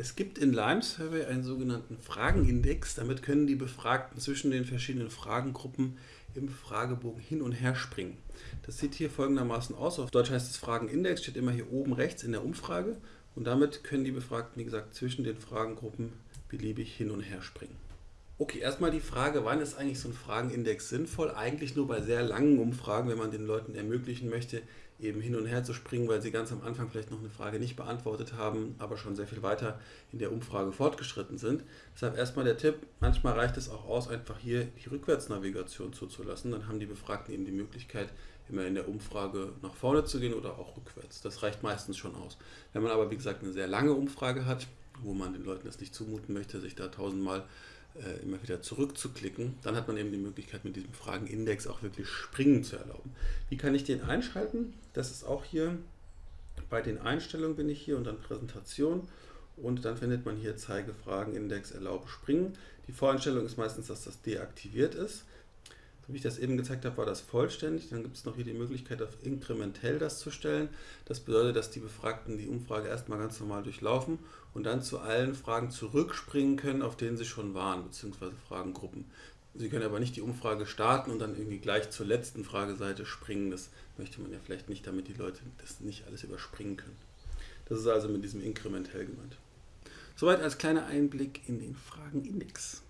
Es gibt in Lime Survey einen sogenannten Fragenindex. Damit können die Befragten zwischen den verschiedenen Fragengruppen im Fragebogen hin und her springen. Das sieht hier folgendermaßen aus. Auf Deutsch heißt es Fragenindex, steht immer hier oben rechts in der Umfrage. Und damit können die Befragten, wie gesagt, zwischen den Fragengruppen beliebig hin und her springen. Okay, erstmal die Frage, wann ist eigentlich so ein Fragenindex sinnvoll? Eigentlich nur bei sehr langen Umfragen, wenn man den Leuten ermöglichen möchte, eben hin und her zu springen, weil sie ganz am Anfang vielleicht noch eine Frage nicht beantwortet haben, aber schon sehr viel weiter in der Umfrage fortgeschritten sind. Deshalb erstmal der Tipp, manchmal reicht es auch aus, einfach hier die Rückwärtsnavigation zuzulassen. Dann haben die Befragten eben die Möglichkeit, immer in der Umfrage nach vorne zu gehen oder auch rückwärts. Das reicht meistens schon aus. Wenn man aber, wie gesagt, eine sehr lange Umfrage hat, wo man den Leuten das nicht zumuten möchte, sich da tausendmal äh, immer wieder zurückzuklicken, dann hat man eben die Möglichkeit, mit diesem Fragenindex auch wirklich Springen zu erlauben. Wie kann ich den einschalten? Das ist auch hier bei den Einstellungen bin ich hier und dann Präsentation und dann findet man hier Zeige Fragenindex Erlaube Springen. Die Voreinstellung ist meistens, dass das deaktiviert ist. Wie ich das eben gezeigt habe, war das vollständig. Dann gibt es noch hier die Möglichkeit, auf inkrementell das zu stellen. Das bedeutet, dass die Befragten die Umfrage erstmal ganz normal durchlaufen und dann zu allen Fragen zurückspringen können, auf denen sie schon waren, beziehungsweise Fragengruppen. Sie können aber nicht die Umfrage starten und dann irgendwie gleich zur letzten Frageseite springen. Das möchte man ja vielleicht nicht, damit die Leute das nicht alles überspringen können. Das ist also mit diesem inkrementell gemeint. Soweit als kleiner Einblick in den Fragenindex.